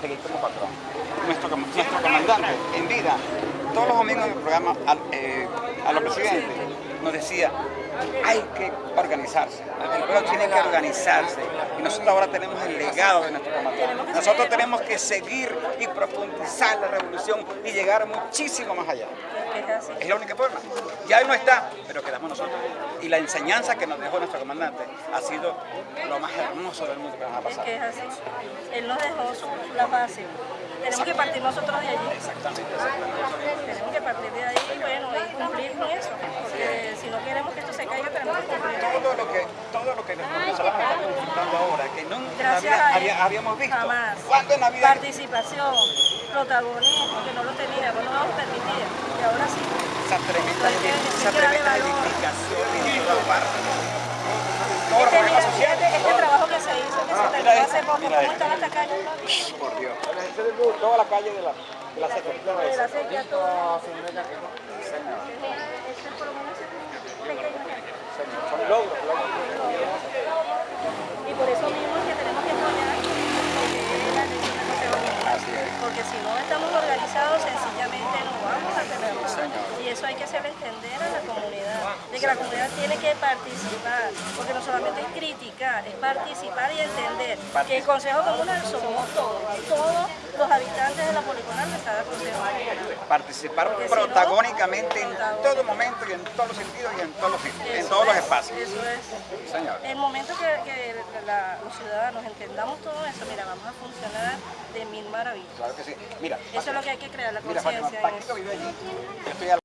seguir como patrón. Nuestro, comandante en vida, todos los domingos del programa al, eh, a los presidentes, nos decía, hay que organizarse, el pueblo tiene que organizarse y nosotros ahora tenemos el legado de nuestro comandante. Nosotros tenemos que seguir y profundizar la revolución y llegar muchísimo más allá. Es la única forma. Ya no está, pero quedamos nosotros. Y la enseñanza que nos dejó nuestro comandante ha sido lo más hermoso del mundo que nos ha pasado. Es que es así. Él nos dejó la base. Tenemos que partir nosotros de allí. Exactamente, exactamente. Tenemos que partir de ahí y bueno, y cumplir con eso. Porque si no queremos que esto se caiga, tenemos que cumplir. Todo lo que, todo lo que estamos disfrutando ahora, que había- a había- habíamos visto. Jamás. ¿Cuándo en Navidad? Participación, protagonismo, que no lo teníamos, no nos permitía. Y ahora sí. Esa tremenda, que- esa tremenda edificación los Este, problemas mira, sociales. este, este trabajo que se hizo, que se Ah, terminó hace esto, poco, ¿cómo están estas calles? Por Dios. Toda la calle de la, de la. De la todo. Este por lo menos es un pequeño ejemplo. Logros. Y por eso mismo es que tenemos que apoyar es. Porque si no estamos organizados, sencillamente no vamos a tener señor. Y eso hay que hacerle entender a la comunidad, de que la comunidad tiene que participar, porque no solamente es criticar, es participar y entender que el Consejo Comunal somos todos, todos los habitantes de la poligonal de cada Consejo Comunal. Participar protagónicamente en todo momento y en todos los sentidos y en todos los en todos los es, espacios. Eso es. Señor. El momento que, que la- los ciudadanos entendamos todo eso, mira, vamos a funcionar de mil maravillas. Claro que sí. Mira, Eso es lo que hay que crear, la mira, Fátima, conciencia en Paquito eso. vive allí. Yo estoy a